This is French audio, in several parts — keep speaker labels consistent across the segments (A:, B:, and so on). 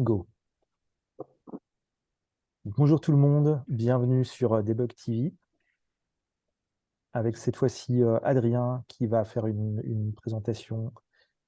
A: Go. Bonjour tout le monde, bienvenue sur euh, Debug TV. Avec cette fois-ci euh, Adrien qui va faire une, présentation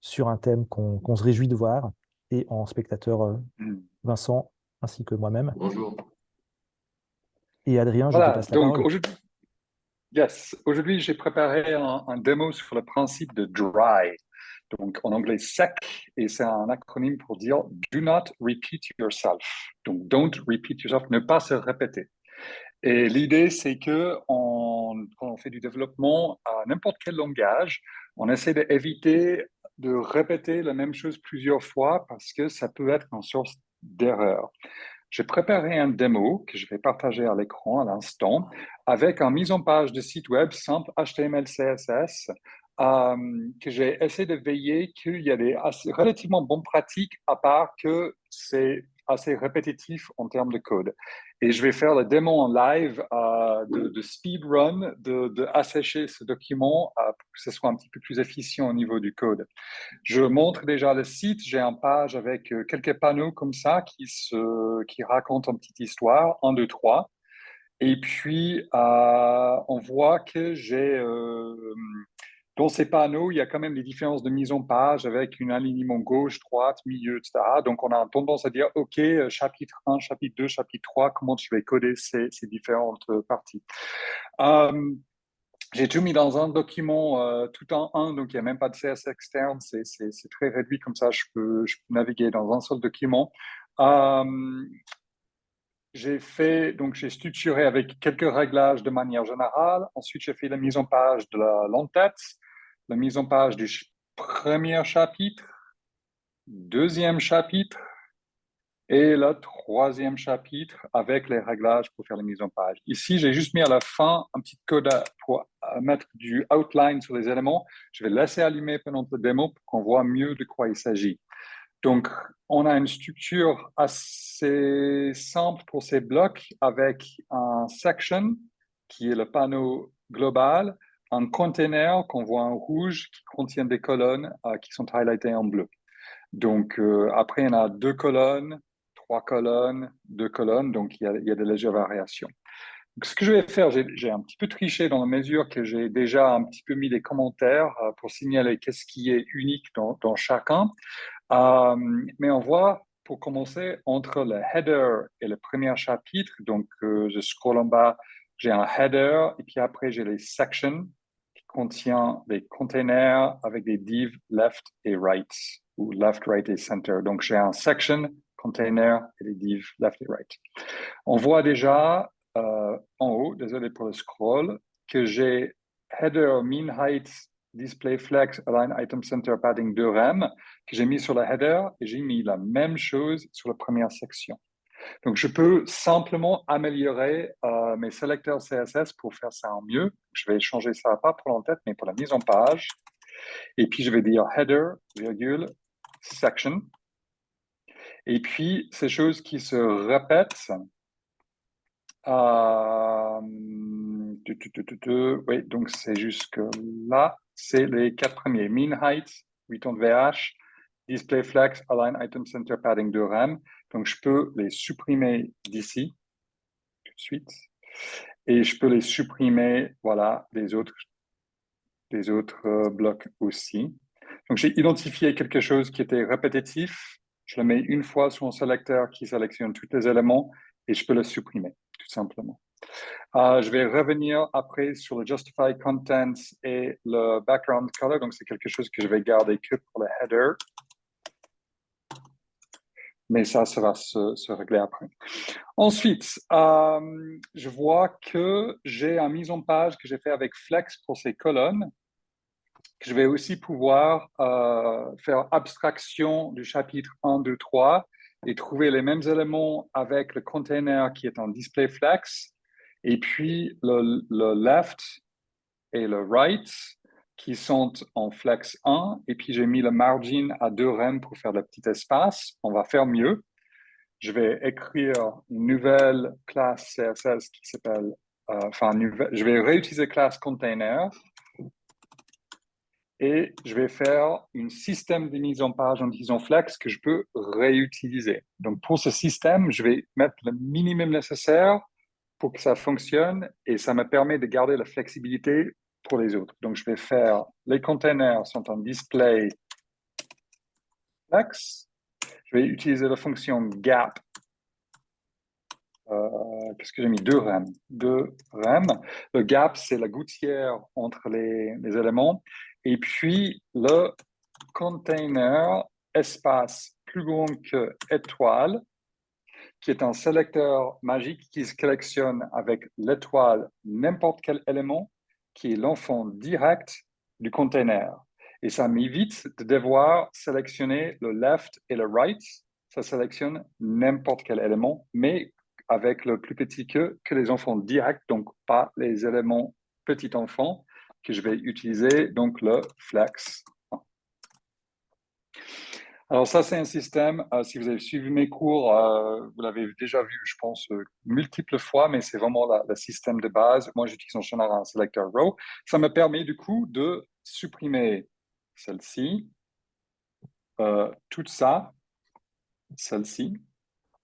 A: sur un thème qu'on se réjouit de voir et en spectateur euh, mm. Vincent ainsi que moi-même.
B: Bonjour.
A: Et Adrien, je te passe la donc, parole.
C: Yes, aujourd'hui j'ai préparé un, un, démo sur le principe de dry donc en anglais sec, et c'est un acronyme pour dire Do not repeat yourself. Donc don't repeat yourself, ne pas se répéter. Et l'idée, c'est que quand on fait du développement à n'importe quel langage, on essaie d'éviter de répéter la même chose plusieurs fois parce que ça peut être une source d'erreur. J'ai préparé un démo que je vais partager à l'écran à l'instant avec une mise en page de site web simple HTML, CSS euh, que j'ai essayé de veiller qu'il y a des relativement bonnes pratiques, à part que c'est assez répétitif en termes de code. Et je vais faire le démo en live euh, de, de speedrun, de, de, ce document euh, pour que ce soit un petit peu plus efficient au niveau du code. Je montre déjà le site, j'ai une page avec quelques panneaux comme ça qui, se, qui racontent une petite histoire, un, deux, trois. Et puis, on voit que j'ai dans ces panneaux, il y a quand même des différences de mise en page avec un alignement gauche, droite, milieu, etc. Donc, on a tendance à dire, OK, euh, chapitre 1, chapitre 2, chapitre 3, comment je vais coder ces, différentes euh, parties. Euh, j'ai tout mis dans un document tout en un, donc il n'y a même pas de CSS externe, c'est très réduit, comme ça je peux, naviguer dans un seul document. j'ai fait, donc j'ai structuré avec quelques réglages de manière générale. Ensuite, j'ai fait la mise en page de l'entête la mise en page du premier chapitre, deuxième chapitre et le troisième chapitre avec les réglages pour faire la mise en page. Ici, j'ai juste mis à la fin un petit code pour mettre du outline sur les éléments. Je vais laisser allumer pendant la démo pour qu'on voit mieux de quoi il s'agit. Donc, on a une structure assez simple pour ces blocs avec un section qui est le panneau global un container qu'on voit en rouge qui contient des colonnes euh, qui sont highlightées en bleu. Donc, euh, après, en a deux colonnes, trois colonnes, deux colonnes, donc il y a, il y a de légères variations. Donc, ce que je vais faire, j'ai un petit peu triché dans la mesure que j'ai déjà un petit peu mis des commentaires euh, pour signaler qu'est-ce qui est unique dans, dans chacun. mais on voit, pour commencer, entre le header et le premier chapitre, donc je scroll en bas, j'ai un header, et puis après j'ai les sections, contient des containers avec des divs left et right, ou left, right et center. Donc, j'ai un section, container et des divs left et right. On voit déjà euh, en haut, désolé pour le scroll, que j'ai header, mean height, display flex, align item center padding 2 rem, que j'ai mis sur le header et j'ai mis la même chose sur la première section. Donc, je peux simplement améliorer euh, mes sélecteurs CSS pour faire ça en mieux. Je vais changer ça, pas pour l'entête, mais pour la mise en page. Et puis, je vais dire header, virgule, section. Et puis, ces choses qui se répètent. Euh, oui, donc c'est jusque là. C'est les quatre premiers. Mean height, return VH, display flex, align item center padding de RAM. Donc, je peux les supprimer d'ici, tout de suite. Et je peux les supprimer, voilà, des autres, des autres euh, blocs aussi. Donc, j'ai identifié quelque chose qui était répétitif. Je le mets une fois sur un sélecteur qui sélectionne tous les éléments et je peux le supprimer, tout simplement. Euh, je vais revenir après sur le Justify Contents et le Background Color. Donc, c'est quelque chose que je vais garder que pour le header mais ça, ça va se, régler après. Ensuite, euh, je vois que j'ai un mise en page que j'ai fait avec Flex pour ces colonnes, je vais aussi pouvoir euh, faire abstraction du chapitre 1, 2, 3 et trouver les mêmes éléments avec le container qui est en display flex, et puis le, le left et le right qui sont en flex 1, et puis j'ai mis le margin à 2 rem pour faire le petit espace. On va faire mieux. Je vais écrire une nouvelle classe CSS qui s'appelle, euh, enfin, je vais réutiliser classe container. et je vais faire un système de mise en page en disant flex que je peux réutiliser. Donc, pour ce système, je vais mettre le minimum nécessaire pour que ça fonctionne et ça me permet de garder la flexibilité les autres. Donc, je vais faire, les containers sont en display flex. Je vais utiliser la fonction gap. Euh, Qu'est-ce que j'ai mis? Deux rem. Deux rem. Le gap, c'est la gouttière entre les, les éléments. Et puis, le container espace plus grand que étoile, qui est un sélecteur magique qui se collectionne avec l'étoile n'importe quel élément, qui est l'enfant direct du container. Et ça m'évite de devoir sélectionner le left et le right. Ça sélectionne n'importe quel élément, mais avec le plus petit que, les enfants directs, donc pas les éléments petit enfant, que je vais utiliser, donc le flex. Alors ça, c'est un système, euh, si vous avez suivi mes cours, euh, vous l'avez déjà vu, je pense, euh, multiples fois, mais c'est vraiment le système de base. Moi, j'utilise en général un selector row. Ça me permet du coup de supprimer celle-ci, tout ça, celle-ci.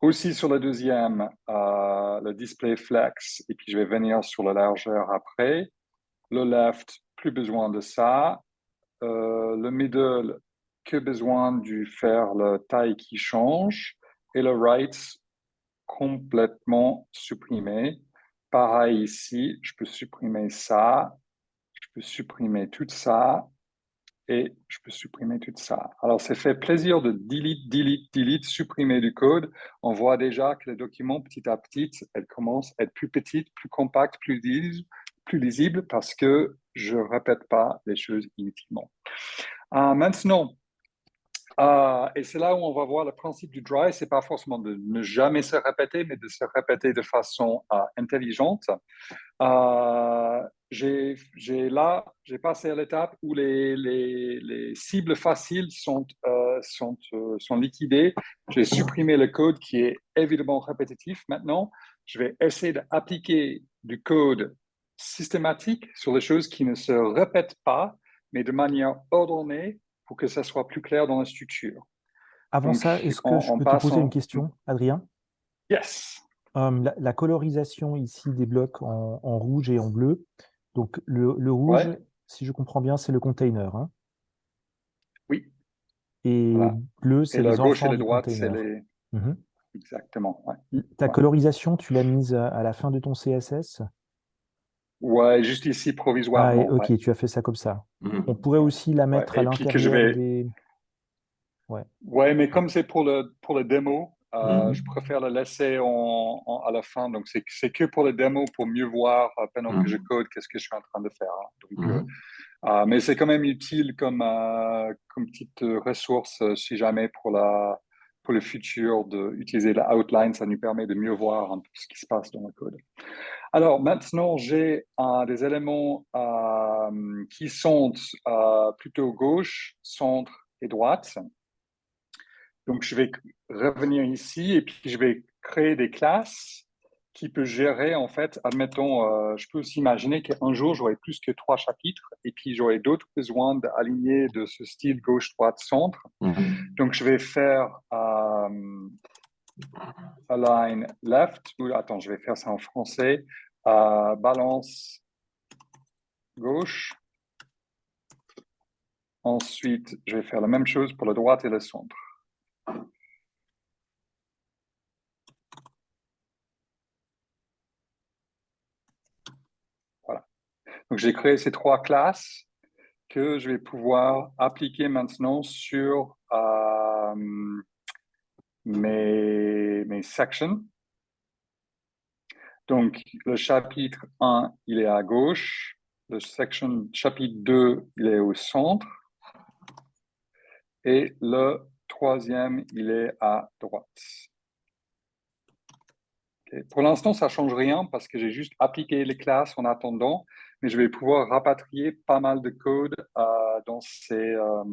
C: Aussi sur le deuxième, le display flex, et puis je vais venir sur la largeur après. Le left, plus besoin de ça. le middle, que besoin de faire la taille qui change et le right complètement supprimé. Pareil ici, je peux supprimer ça, je peux supprimer tout ça et je peux supprimer tout ça. Alors, c'est fait plaisir de delete, delete, delete, supprimer du code. On voit déjà que les documents, petit à petit, elles commencent à être plus petites, plus compactes, plus lisibles, plus lisibles parce que je ne répète pas les choses inutilement. Euh, maintenant, euh, et c'est là où on va voir le principe du dry, c'est pas forcément de ne jamais se répéter, mais de se répéter de façon euh, intelligente. Euh, j'ai là, j'ai passé à l'étape où les, les, les, cibles faciles sont, sont, sont liquidées. J'ai supprimé le code qui est évidemment répétitif. Maintenant, je vais essayer d'appliquer du code systématique sur les choses qui ne se répètent pas, mais de manière ordonnée pour que ça soit plus clair dans la structure.
A: Avant ça, est-ce que je peux te poser une question, Adrien?
C: Yes.
A: Hum, la, colorisation ici des blocs en, rouge et en bleu. Donc le, rouge, si je comprends bien, c'est le container. Hein?
C: Oui.
A: Et bleu, c'est les gauche et les droites, c'est
C: les... Mmh Exactement.
A: Ta colorisation, tu l'as mise à la fin de ton CSS
C: Ouais, juste ici provisoirement.
A: Ah, ok, tu as fait ça comme ça. Mhm. On pourrait aussi la mettre à l'intérieur vais... des.
C: Ouais. ouais, mais comme c'est pour le, pour le démo, euh, mhm. je préfère le laisser en, à la fin. Donc, c'est que pour le démo, pour mieux voir euh, pendant que je mhm. code qu'est-ce que je suis en train de faire. Hein. Donc, euh, mais c'est quand même utile comme, comme petite ressource si jamais pour, la, pour le futur d'utiliser la outline. Ça nous permet de mieux voir un peu ce qui se passe dans le code. Alors maintenant, j'ai euh, des éléments euh, qui sont euh, plutôt gauche, centre et droite. Donc, je vais revenir ici et puis je vais créer des classes qui peuvent gérer, en fait, admettons, je peux aussi imaginer qu'un jour, j'aurai plus que trois chapitres et puis j'aurai d'autres besoins d'aligner de ce style gauche, droite, centre. Mhm. Donc, je vais faire align left, attends, je vais faire ça en français, uh, balance gauche. Ensuite, je vais faire la même chose pour la droite et le centre. Voilà. Donc, j'ai créé ces trois classes que je vais pouvoir appliquer maintenant sur euh, mes, sections. Donc, le chapitre 1, il est à gauche. Le section, chapitre 2, il est au centre. Et le troisième, il est à droite. Pour l'instant, ça ne change rien parce que j'ai juste appliqué les classes en attendant, mais je vais pouvoir rapatrier pas mal de code euh, dans, ces, euh,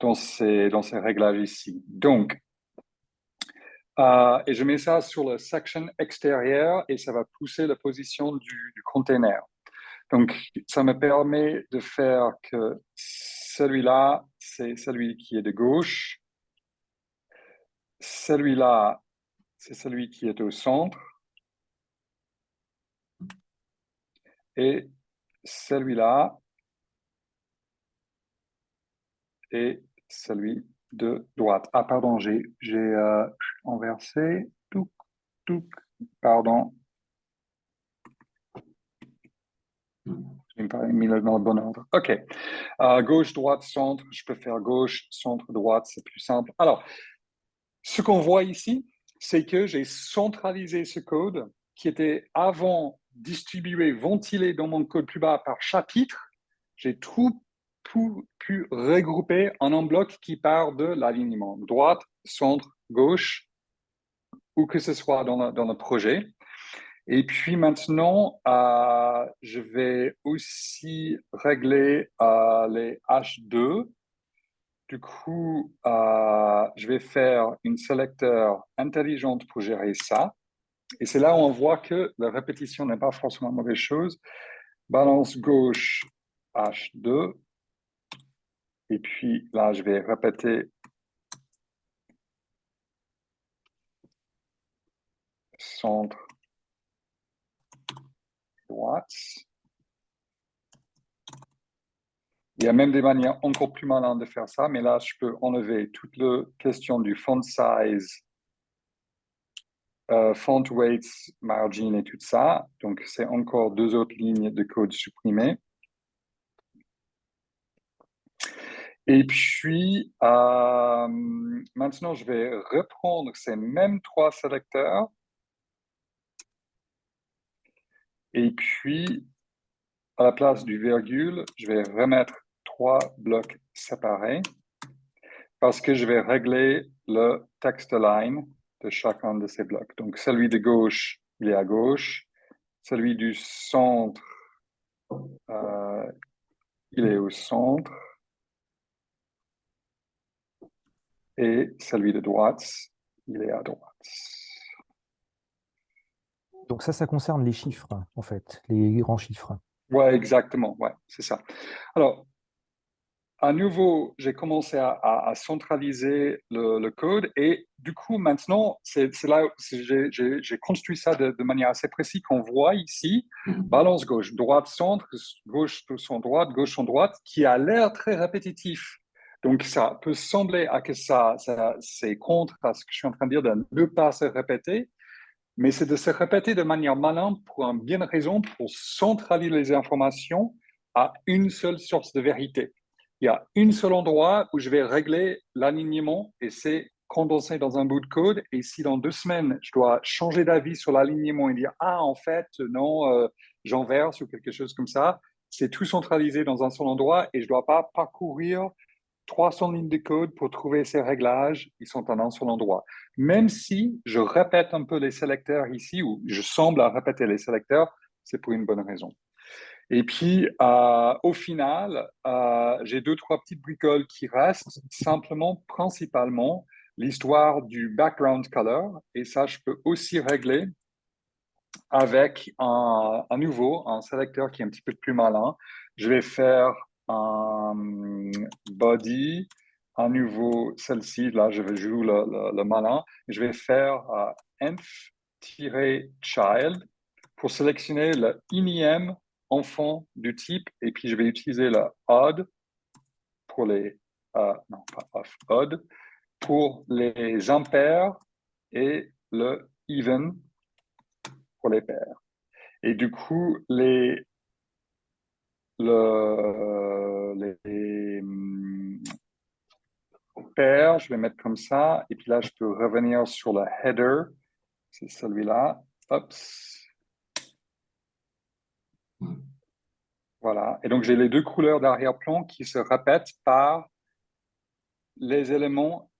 C: dans, ces, dans ces réglages ici. Donc, euh, et je mets ça sur la section extérieure et ça va pousser la position du, container. Donc, ça me permet de faire que celui-là, c'est celui qui est de gauche. Celui-là, c'est celui qui est au centre. Et celui-là est celui de droite. Ah, pardon, j'ai euh, inversé. Tout, tout, pardon. Je n'ai pas mis le bon ordre. OK. Euh, gauche, droite, centre. Je peux faire gauche, centre, droite. C'est plus simple. Alors, ce qu'on voit ici, c'est que j'ai centralisé ce code qui était avant distribué, ventilé dans mon code plus bas par chapitre. J'ai tout, pu regrouper en un bloc qui part de l'alignement droite, centre, gauche, où que ce soit dans le, projet. Et puis maintenant, euh, je vais aussi régler euh, les H2 du coup, euh, je vais faire une sélecteur intelligente pour gérer ça. Et c'est là où on voit que la répétition n'est pas forcément une mauvaise chose. Balance gauche H2. Et puis là, je vais répéter centre droite. Il y a même des manières encore plus malins de faire ça, mais là, je peux enlever toute la question du font size, euh, font weight, margin et tout ça. Donc, c'est encore deux autres lignes de code supprimées. Et puis, euh, maintenant, je vais reprendre ces mêmes trois sélecteurs. Et puis, à la place du virgule, je vais remettre blocs séparés parce que je vais régler le text line de chacun de ces blocs. Donc, celui de gauche, il est à gauche. Celui du centre, euh, il est au centre. Et celui de droite, il est à droite.
A: Donc ça, ça concerne les chiffres, en fait, les grands chiffres.
C: Ouais, exactement, ouais, c'est ça. Alors, à nouveau, j'ai commencé à, centraliser le, code et du coup, maintenant, c'est là j'ai construit ça de, manière assez précise qu'on voit ici, mhm. balance gauche, droite, centre, gauche, son droite, gauche, son droite, qui a l'air très répétitif. Donc, ça peut sembler que ça, ça c'est contre à ce que je suis en train de dire de ne pas se répéter, mais c'est de se répéter de manière malin pour une bien raison, pour centraliser les informations à une seule source de vérité il y a un seul endroit où je vais régler l'alignement et c'est condensé dans un bout de code. Et si dans deux semaines, je dois changer d'avis sur l'alignement et dire « Ah, en fait, non, euh, j'enverse » ou quelque chose comme ça, c'est tout centralisé dans un seul endroit et je ne dois pas parcourir 300 lignes de code pour trouver ces réglages, ils sont en un seul endroit. Même si je répète un peu les sélecteurs ici, ou je semble à répéter les sélecteurs, c'est pour une bonne raison. Et puis, au final, j'ai deux, trois petites bricoles qui restent, simplement, principalement, l'histoire du background color. Et ça, je peux aussi régler avec un, nouveau, un sélecteur qui est un petit peu plus malin. Je vais faire un body, à nouveau celle-ci, là, je vais jouer le, malin. Je vais faire euh, env-child pour sélectionner le INIM enfant du type, et puis je vais utiliser la odd pour les, euh, non pas off, odd, pour les impairs et le even pour les pairs. Et du coup, les, le, les hum, pairs, je vais mettre comme ça, et puis là, je peux revenir sur le header, c'est celui-là, voilà. Et donc, j'ai les deux couleurs d'arrière-plan qui se répètent par les éléments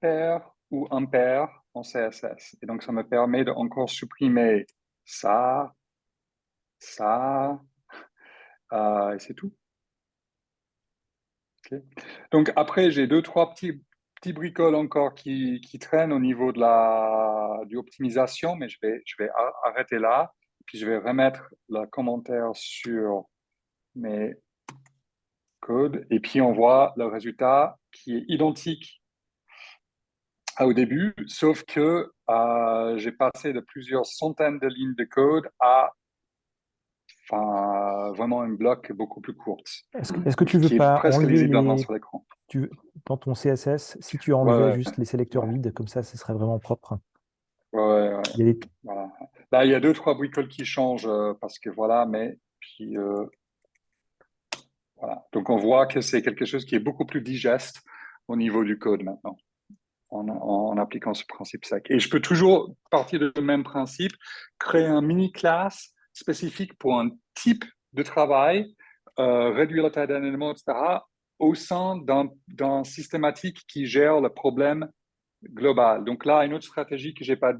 C: pairs ou impairs en CSS. Et donc, ça me permet de encore supprimer ça, ça, euh, et c'est tout. Donc, après, j'ai deux, trois petits, petits bricoles encore qui, qui traînent au niveau de la, du optimisation, mais je vais, je vais arrêter là. Puis je vais remettre le commentaire sur mes codes, et puis on voit le résultat qui est identique au début, sauf que euh, j'ai passé de plusieurs centaines de lignes de code à enfin, vraiment un bloc beaucoup plus court.
A: Est-ce que, tu veux pas enlever les... sur l'écran tu, Dans ton CSS, si tu enlevais juste les sélecteurs vides, comme ça, ce serait vraiment propre.
C: Ouais, ouais. Il y a voilà. Là, il y a deux, trois bricoles qui changent euh, parce que voilà, mais puis euh, voilà. Donc on voit que c'est quelque chose qui est beaucoup plus digeste au niveau du code maintenant en, appliquant ce principe sec. Et je peux toujours partir du même principe, créer un mini classe spécifique pour un type de travail, euh, réduire la taille d'un élément, etc., au sein d'un systématique qui gère le problème global. Donc là, une autre stratégie que j'ai pas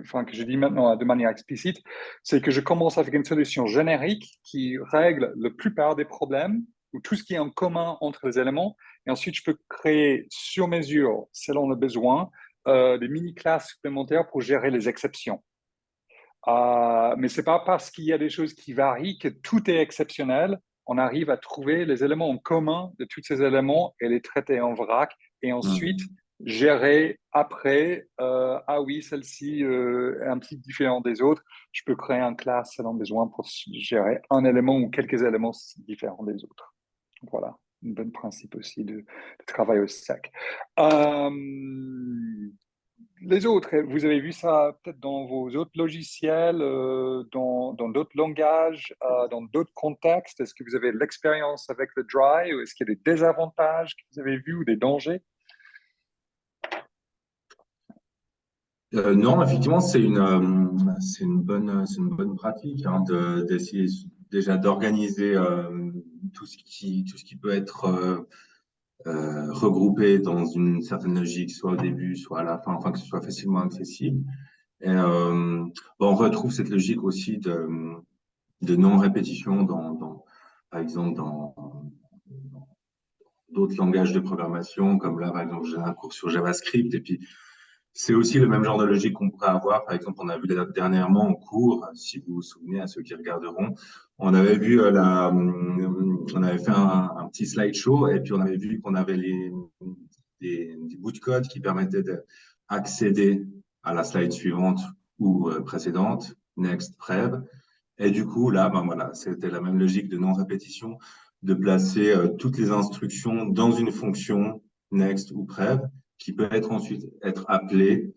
C: enfin que je dis maintenant de manière explicite, c'est que je commence avec une solution générique qui règle la plupart des problèmes ou tout ce qui est en commun entre les éléments. Et ensuite, je peux créer sur mesure, selon le besoin, euh, des mini-classes supplémentaires pour gérer les exceptions. Euh, mais ce n'est pas parce qu'il y a des choses qui varient que tout est exceptionnel. On arrive à trouver les éléments en commun de tous ces éléments et les traiter en vrac. Et ensuite, mmh. gérer après, euh, ah oui, celle-ci est un petit différent des autres. Je peux créer un classe selon besoin pour gérer un élément ou quelques éléments différents des autres. Voilà, un bon principe aussi de, travail au sec. Euh, les autres, vous avez vu ça peut-être dans vos autres logiciels, euh, dans d'autres langages, euh, dans d'autres contextes? Est-ce que vous avez l'expérience avec le dry ou est-ce qu'il y a des désavantages que vous avez vus ou des dangers?
B: Non, effectivement, c'est une, une, bonne, une bonne pratique hein, d'essayer déjà d'organiser tout tout ce qui peut être euh, euh, regroupé dans une certaine logique, soit au début, soit à la fin, enfin que ce soit facilement accessible. Et, euh, on retrouve cette logique aussi de, de non-répétition dans, dans, par exemple, dans, d'autres langages de programmation, comme là, par exemple, j'ai un cours sur JavaScript, et puis c'est aussi le même genre de logique qu'on pourrait avoir. Par exemple, on a vu dernièrement en cours, si vous vous souvenez à ceux qui regarderont, on avait vu euh, la, euh, on avait fait un, petit slideshow et puis on avait vu qu'on avait les, des, bouts de code qui permettaient d'accéder à la slide suivante ou euh, précédente, next, prev. Et du coup, là, ben voilà, c'était la même logique de non-répétition, de placer toutes les instructions dans une fonction next ou prev qui peut être ensuite être appelé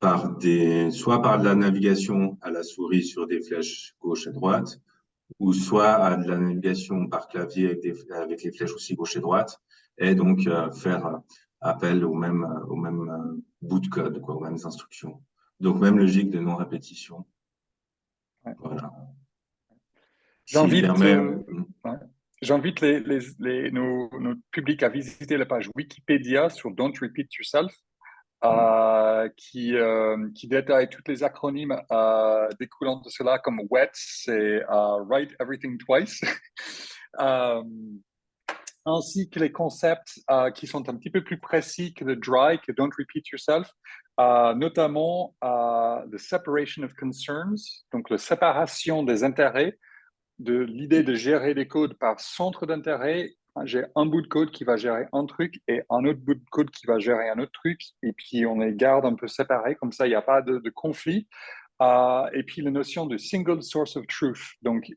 B: par des, soit par de la navigation à la souris sur des flèches gauche et droite, ou soit à de la navigation par clavier avec, des, avec les flèches aussi gauche et droite, et donc euh, faire appel au même, au même euh, bout de code, quoi, aux mêmes instructions. Donc, même logique de non-répétition. Voilà.
C: J'invite euh, J'invite les, les, les, nos, publics à visiter la page Wikipédia sur Don't Repeat Yourself, euh, qui, euh, qui détaille tous les acronymes euh, découlant de cela, comme WET, c'est Write Everything Twice, ainsi que les concepts qui sont un petit peu plus précis que le dry, que Don't Repeat Yourself, notamment the separation of concerns, donc la séparation des intérêts de l'idée de gérer les codes par centre d'intérêt. J'ai un bout de code qui va gérer un truc et un autre bout de code qui va gérer un autre truc. Et puis, on les garde un peu séparés. Comme ça, il n'y a pas de, conflit. Euh, et puis, la notion de single source of truth. Donc,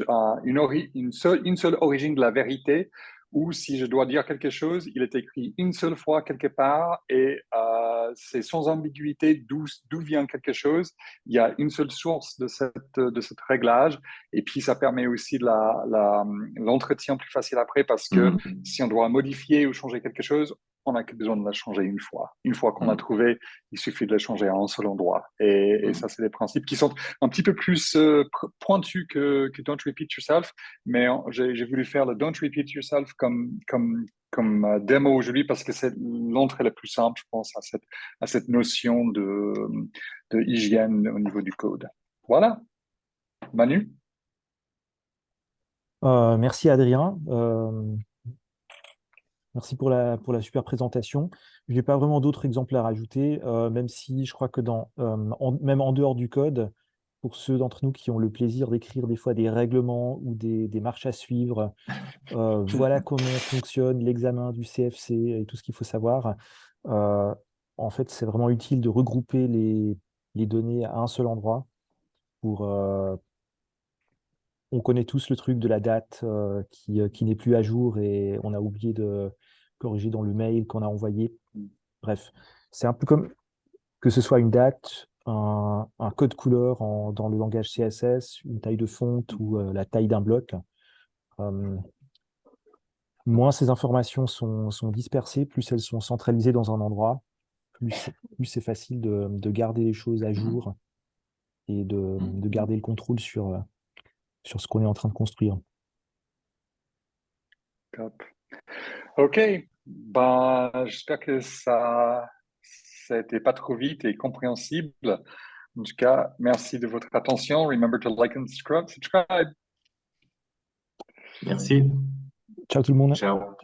C: euh, une seule origine de la vérité ou si je dois dire quelque chose, il est écrit une seule fois quelque part et euh, c'est sans ambiguïté d'où vient quelque chose. Il y a une seule source de cette, de cette réglage et puis ça permet aussi l'entretien la, plus facile après parce que mm-hmm. si on doit modifier ou changer quelque chose, on n'a que besoin de la changer une fois. Une fois qu'on a mm. trouvé, il suffit de la changer à un seul endroit. Et, mm. ça, c'est des principes qui sont un petit peu plus euh, pointus que, que, Don't Repeat Yourself. Mais j'ai voulu faire le Don't Repeat Yourself comme, comme, comme euh, démo aujourd'hui parce que c'est l'entrée la plus simple, je pense, à cette, à cette notion de, de hygiène au niveau du code. Voilà. Manu?
A: Euh, Merci Adrien. Merci pour la, pour la super présentation. Je n'ai pas vraiment d'autres exemples à rajouter, euh, même si je crois que dans, euh, même en dehors du code, pour ceux d'entre nous qui ont le plaisir d'écrire des fois des règlements ou des, marches à suivre. Euh, voilà comment fonctionne l'examen du CFC et tout ce qu'il faut savoir. En fait, c'est vraiment utile de regrouper les, données à un seul endroit. Pour, on connaît tous le truc de la date qui, qui n'est plus à jour et on a oublié de corriger dans le mail qu'on a envoyé. Bref, c'est un peu comme que ce soit une date, un, code couleur dans le langage CSS, une taille de fonte ou euh, la taille d'un bloc. Euh, moins ces informations sont, dispersées, plus elles sont centralisées dans un endroit, plus, c'est facile de, garder les choses à jour et de, garder le contrôle sur, euh, sur ce qu'on est en train de construire.
C: OK. Ben, J'espère que ça ça été pas trop vite et compréhensible. En tout cas, merci de votre attention. Remember to like and subscribe.
B: Merci.
A: Ciao tout le monde.
B: Ciao.